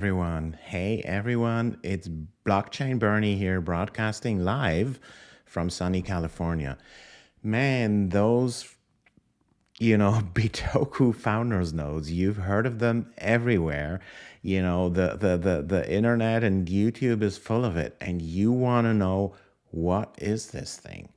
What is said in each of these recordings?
everyone. Hey everyone, it's Blockchain Bernie here broadcasting live from sunny California. Man, those you know, Bitoku founders nodes, you've heard of them everywhere. You know, the the the the internet and YouTube is full of it and you want to know what is this thing?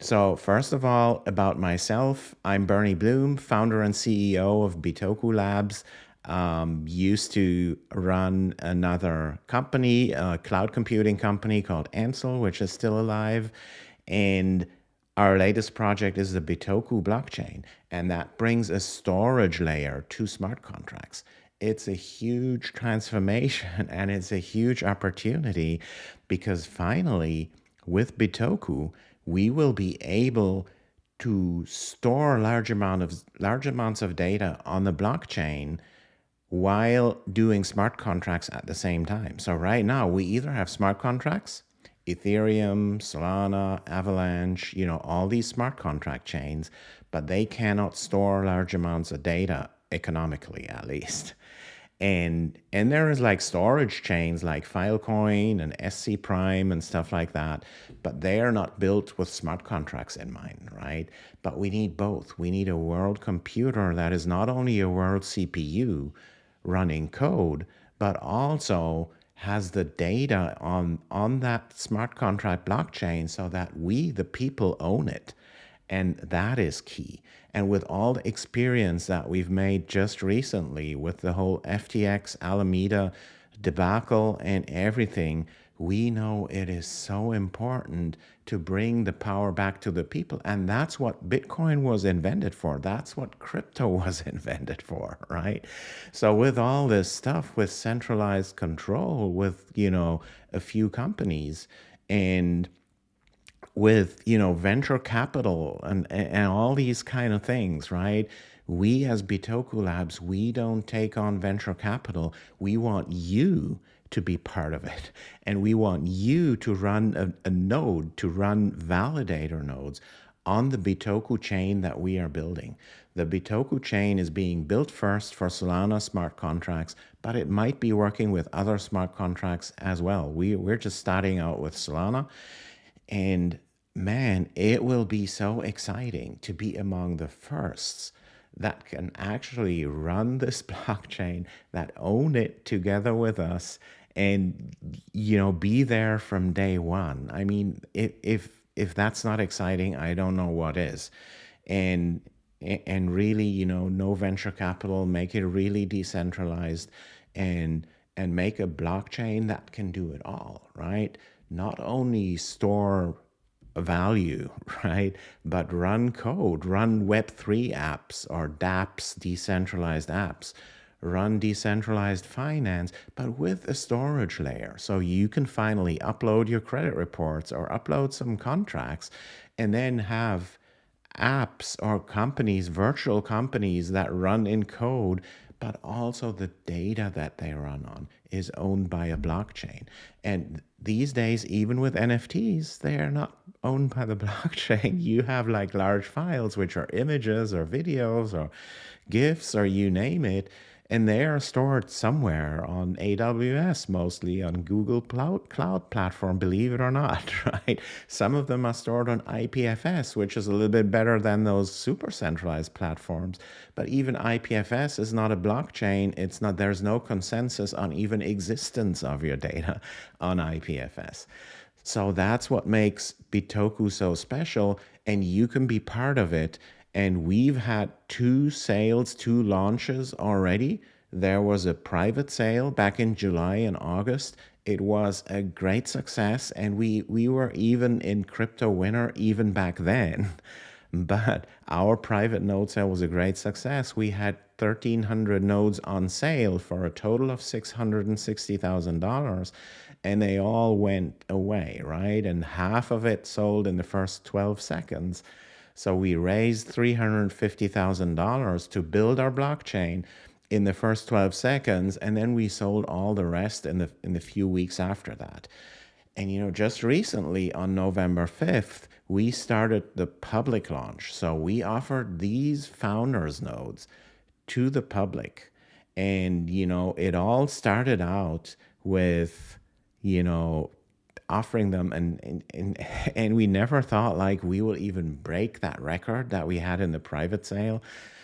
So, first of all, about myself, I'm Bernie Bloom, founder and CEO of Bitoku Labs um, used to run another company, a cloud computing company called Ansel, which is still alive. And our latest project is the Bitoku blockchain, and that brings a storage layer to smart contracts. It's a huge transformation and it's a huge opportunity because finally, with Bitoku, we will be able to store large amount of large amounts of data on the blockchain while doing smart contracts at the same time. So right now we either have smart contracts, Ethereum, Solana, Avalanche, you know, all these smart contract chains, but they cannot store large amounts of data economically at least. And and there is like storage chains like Filecoin and ScPrime and stuff like that, but they are not built with smart contracts in mind, right? But we need both. We need a world computer that is not only a world CPU, running code, but also has the data on, on that smart contract blockchain so that we, the people, own it. And that is key. And with all the experience that we've made just recently with the whole FTX Alameda debacle and everything, we know it is so important to bring the power back to the people. And that's what Bitcoin was invented for. That's what crypto was invented for, right? So with all this stuff, with centralized control, with, you know, a few companies and with, you know, venture capital and, and all these kind of things, right? We as Bitoku Labs, we don't take on venture capital. We want you to be part of it. And we want you to run a, a node, to run validator nodes on the Bitoku chain that we are building. The Bitoku chain is being built first for Solana smart contracts, but it might be working with other smart contracts as well. We, we're just starting out with Solana. And man, it will be so exciting to be among the firsts that can actually run this blockchain, that own it together with us, and you know be there from day one. I mean if if if that's not exciting i don't know what is. And and really you know no venture capital make it really decentralized and and make a blockchain that can do it all right? Not only store value right but run code run web3 apps or dapps decentralized apps run decentralized finance, but with a storage layer. So you can finally upload your credit reports or upload some contracts and then have apps or companies, virtual companies that run in code, but also the data that they run on is owned by a blockchain. And these days, even with NFTs, they are not owned by the blockchain. You have like large files, which are images or videos or GIFs or you name it and they are stored somewhere on AWS, mostly on Google Cloud, Cloud Platform, believe it or not, right? Some of them are stored on IPFS, which is a little bit better than those super centralized platforms. But even IPFS is not a blockchain. It's not, there's no consensus on even existence of your data on IPFS. So that's what makes Bitoku so special, and you can be part of it and we've had two sales, two launches already. There was a private sale back in July and August. It was a great success, and we, we were even in crypto winner even back then. But our private node sale was a great success. We had 1,300 nodes on sale for a total of $660,000 and they all went away, right? And half of it sold in the first 12 seconds. So we raised $350,000 to build our blockchain in the first 12 seconds, and then we sold all the rest in the, in the few weeks after that. And you know, just recently on November 5th, we started the public launch. So we offered these founders nodes to the public And, you know, it all started out with, you know, offering them and, and and and we never thought like we will even break that record that we had in the private sale.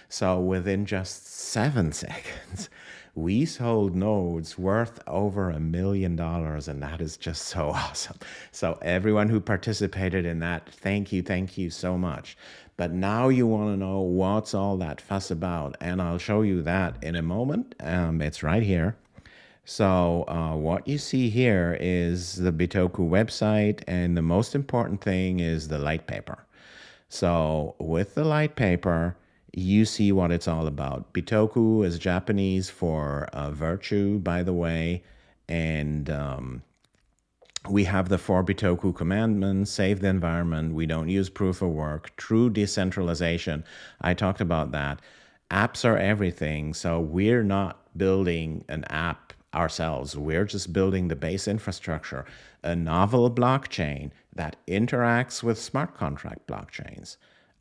So within just seven seconds we sold nodes worth over a million dollars and that is just so awesome. So everyone who participated in that thank you thank you so much. But now you want to know what's all that fuss about and i'll show you that in a moment. Um, it's right here so uh, what you see here is the Bitoku website, and the most important thing is the light paper. So with the light paper, you see what it's all about. Bitoku is Japanese for uh, virtue, by the way, and um, we have the four Bitoku commandments, save the environment, we don't use proof of work, true decentralization. I talked about that. Apps are everything, so we're not building an app ourselves. We're just building the base infrastructure, a novel blockchain that interacts with smart contract blockchains.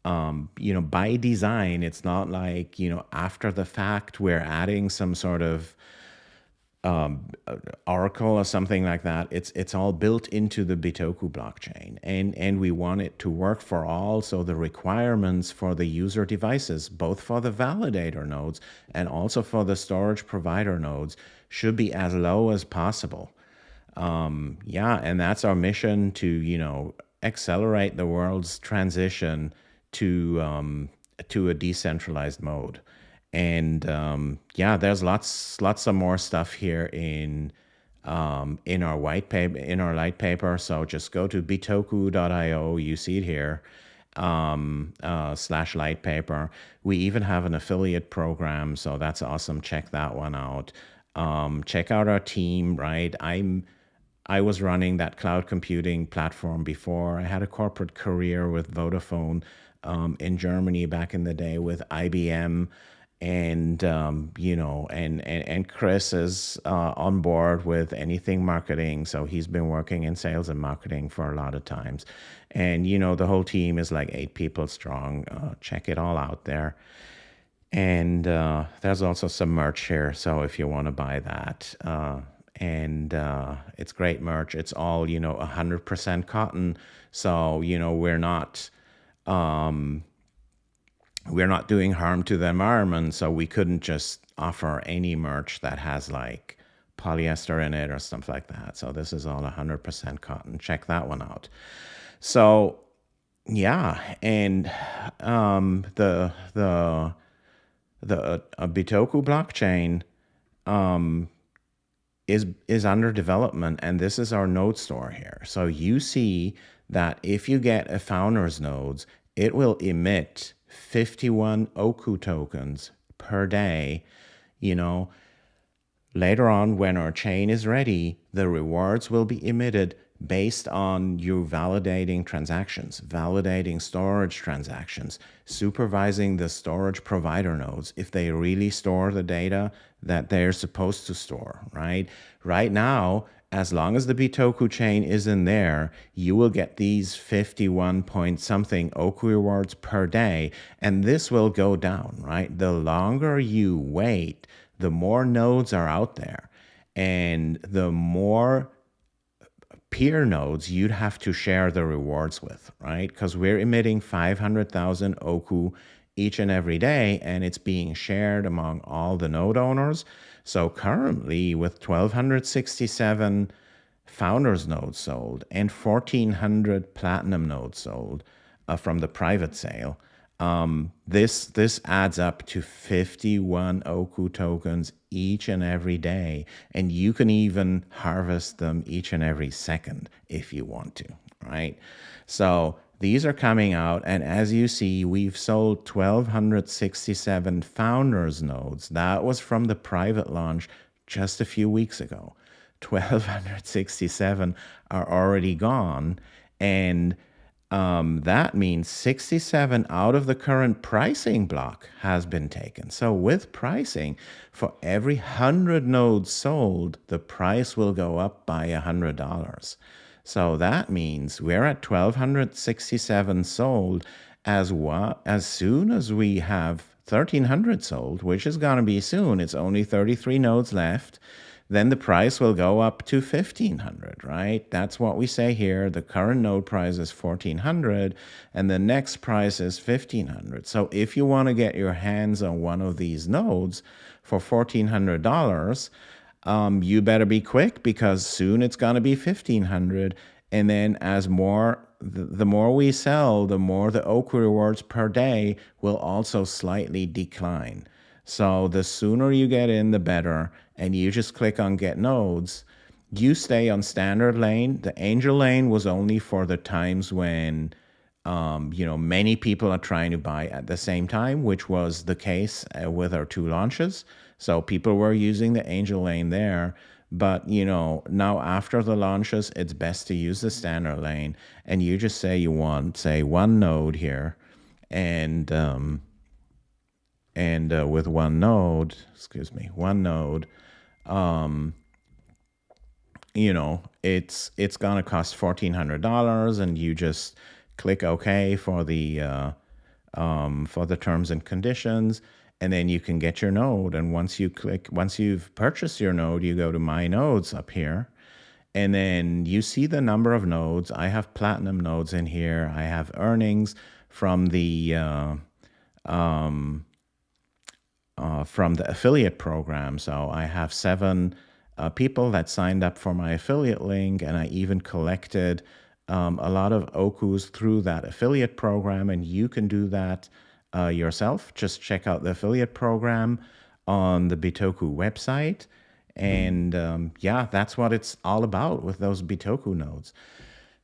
Um, you know, by design, it's not like, you know, after the fact, we're adding some sort of um, Oracle or something like that. It's it's all built into the Bitoku blockchain, and and we want it to work for all. So the requirements for the user devices, both for the validator nodes and also for the storage provider nodes, should be as low as possible. Um, yeah, and that's our mission to you know accelerate the world's transition to um, to a decentralized mode. And um, yeah, there's lots lots of more stuff here in um, in our white paper in our light paper. So just go to bitoku.io. You see it here um, uh, slash light paper. We even have an affiliate program, so that's awesome. Check that one out. Um, check out our team, right? I'm I was running that cloud computing platform before. I had a corporate career with Vodafone um, in Germany back in the day with IBM. And um, you know, and, and and Chris is uh, on board with anything marketing, so he's been working in sales and marketing for a lot of times. And you know, the whole team is like eight people strong. Uh, check it all out there. And uh, there's also some merch here. So if you want to buy that, uh, and uh, it's great merch. It's all, you know, 100% cotton. So, you know, we're not. Um, we're not doing harm to the environment, so we couldn't just offer any merch that has like polyester in it or stuff like that. So this is all 100% cotton. Check that one out. So yeah, and um, the the the a Bitoku blockchain um, is is under development, and this is our node store here. So you see that if you get a founder's nodes, it will emit 51 Oku tokens per day. You know, later on when our chain is ready, the rewards will be emitted based on you validating transactions, validating storage transactions, supervising the storage provider nodes if they really store the data that they're supposed to store, right? Right now, as long as the Bitoku chain is in there, you will get these 51 point something Oku rewards per day, and this will go down, right? The longer you wait, the more nodes are out there, and the more peer nodes you'd have to share the rewards with, right? Because we're emitting 500,000 Oku each and every day, and it's being shared among all the node owners. So currently, with 1,267 founders nodes sold and 1,400 platinum nodes sold uh, from the private sale, um, this this adds up to 51 Oku tokens each and every day, and you can even harvest them each and every second if you want to, right? So these are coming out, and as you see, we've sold 1,267 founders nodes. That was from the private launch just a few weeks ago. 1,267 are already gone, and um, that means 67 out of the current pricing block has been taken. So with pricing, for every 100 nodes sold, the price will go up by $100. So that means we're at 1,267 sold as, well, as soon as we have 1300 sold, which is going to be soon. It's only 33 nodes left. Then the price will go up to 1500, right? That's what we say here. The current node price is 1400 and the next price is 1500. So if you want to get your hands on one of these nodes for $1400, um, you better be quick because soon it's going to be 1500 and then as more the, the more we sell the more the Oku rewards per day will also slightly decline. So the sooner you get in the better. And you just click on get nodes. You stay on standard lane. The angel lane was only for the times when um, you know many people are trying to buy at the same time which was the case uh, with our two launches. So people were using the angel lane there. But you know, now after the launches, it's best to use the standard lane, and you just say you want say one node here, and um, and uh, with one node, excuse me, one node, um, you know, it's it's gonna cost fourteen hundred dollars, and you just click OK for the uh, um, for the terms and conditions and then you can get your node. And once you click, once you've purchased your node, you go to My Nodes up here, and then you see the number of nodes. I have platinum nodes in here. I have earnings from the uh, um, uh, from the affiliate program. So I have seven uh, people that signed up for my affiliate link, and I even collected um, a lot of Okus through that affiliate program, and you can do that uh, yourself, just check out the affiliate program on the Bitoku website. And um, yeah, that's what it's all about with those Bitoku nodes.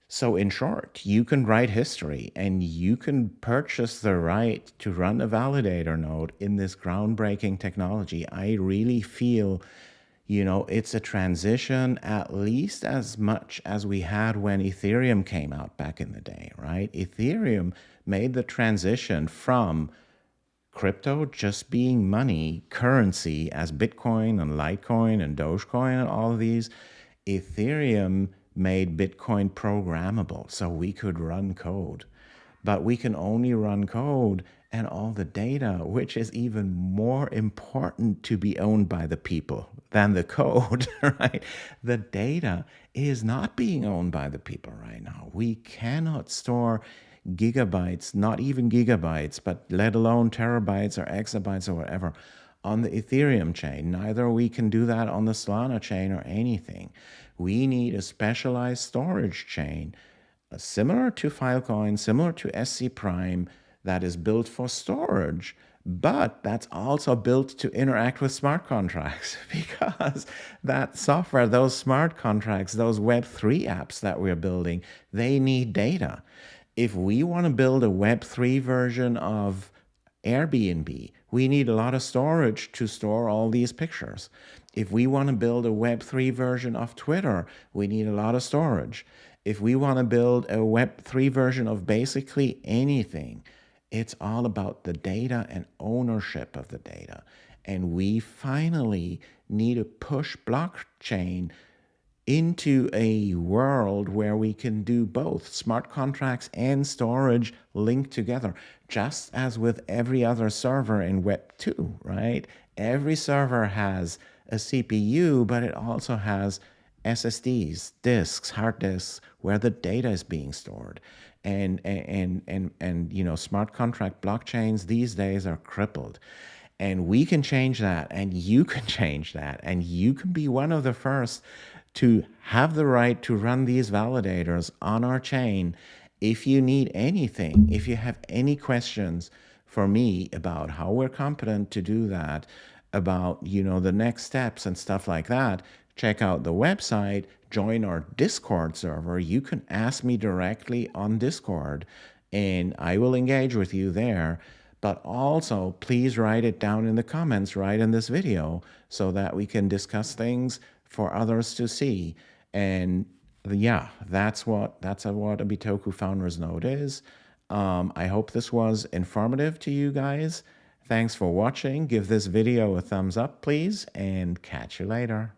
So, in short, you can write history and you can purchase the right to run a validator node in this groundbreaking technology. I really feel, you know, it's a transition at least as much as we had when Ethereum came out back in the day, right? Ethereum made the transition from crypto just being money, currency as Bitcoin and Litecoin and Dogecoin and all of these, Ethereum made Bitcoin programmable so we could run code. But we can only run code and all the data, which is even more important to be owned by the people than the code, right? The data is not being owned by the people right now. We cannot store gigabytes, not even gigabytes, but let alone terabytes or exabytes or whatever on the Ethereum chain. Neither we can do that on the Solana chain or anything. We need a specialized storage chain uh, similar to Filecoin, similar to ScPrime, that is built for storage, but that's also built to interact with smart contracts because that software, those smart contracts, those Web3 apps that we're building, they need data if we want to build a Web3 version of Airbnb, we need a lot of storage to store all these pictures. If we want to build a Web3 version of Twitter, we need a lot of storage. If we want to build a Web3 version of basically anything, it's all about the data and ownership of the data. And we finally need to push blockchain into a world where we can do both smart contracts and storage linked together, just as with every other server in Web 2, right? Every server has a CPU, but it also has SSDs, disks, hard disks, where the data is being stored. And, and, and, and, you know, smart contract blockchains these days are crippled. And we can change that, and you can change that, and you can be one of the first to have the right to run these validators on our chain. If you need anything, if you have any questions for me about how we're competent to do that, about you know the next steps and stuff like that, check out the website, join our Discord server. You can ask me directly on Discord and I will engage with you there. But also, please write it down in the comments right in this video so that we can discuss things for others to see. And yeah, that's what that's what a Bitoku Founders Node is. Um, I hope this was informative to you guys. Thanks for watching. Give this video a thumbs up, please, and catch you later.